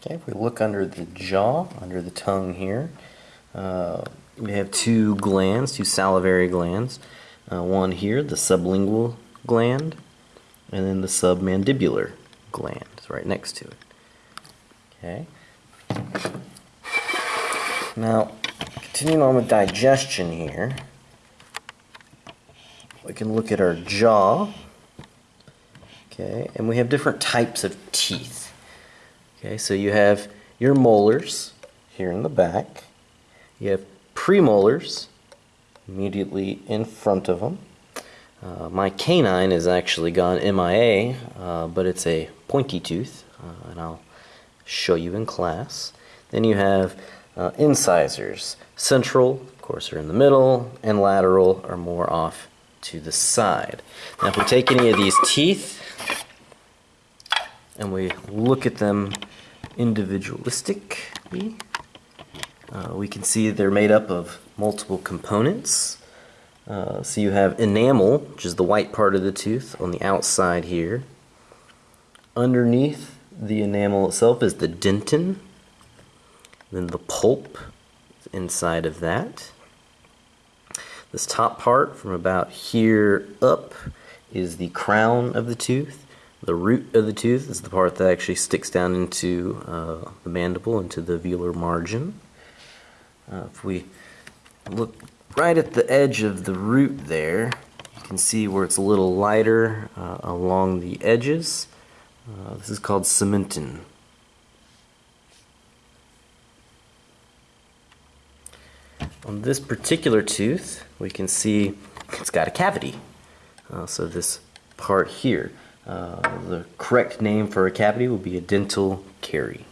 Okay, if we look under the jaw, under the tongue here, uh, we have two glands, two salivary glands. Uh, one here, the sublingual gland, and then the submandibular gland right next to it. Okay. Now, continuing on with digestion here, we can look at our jaw. Okay, and we have different types of teeth. Okay, so you have your molars here in the back. You have premolars immediately in front of them. Uh, my canine is actually gone MIA, uh, but it's a pointy tooth, uh, and I'll show you in class. Then you have uh, incisors. Central, of course, are in the middle, and lateral are more off to the side. Now, if we take any of these teeth and we look at them individualistically, uh, we can see they're made up of multiple components. Uh, so you have enamel, which is the white part of the tooth on the outside here. Underneath the enamel itself is the dentin. Then the pulp inside of that. This top part from about here up is the crown of the tooth. The root of the tooth is the part that actually sticks down into uh, the mandible, into the alveolar margin. Uh, if we look right at the edge of the root there, you can see where it's a little lighter uh, along the edges. Uh, this is called cementum. On this particular tooth, we can see it's got a cavity. Uh, so this part here, Uh, the correct name for a cavity would be a dental carie.